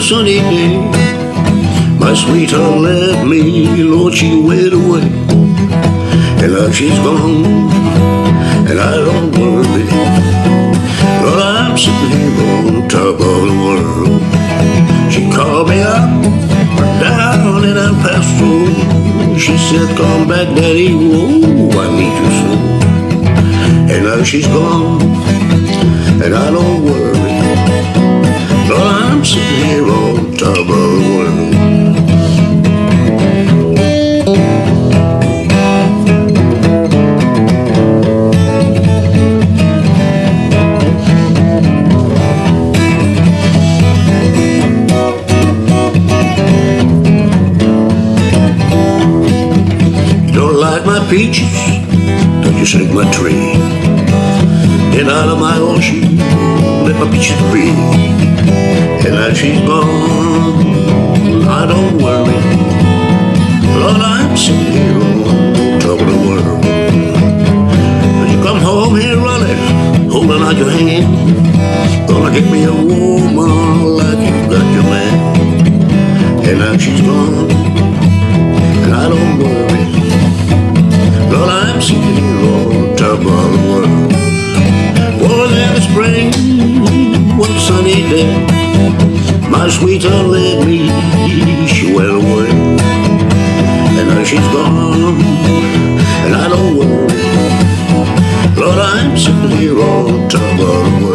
sunny day. My sweetheart left me, Lord, she went away. And now she's gone, and I don't worry. Lord, I'm sitting here on top of the world. She called me up, down and I passed through. She said, come back, daddy, whoa, I need you soon. And now she's gone, and I don't peaches, don't you shake my tree. Get out of my ocean, let my peaches be. And now she's gone, I don't worry. Lord, I'm on top of the world. When you come home here running, holding out your hand, gonna get me a woman like you got your man. And now she's gone, day, my left me, she went away. And now she's gone, and I don't worry. Lord, I'm sitting here on top of the world.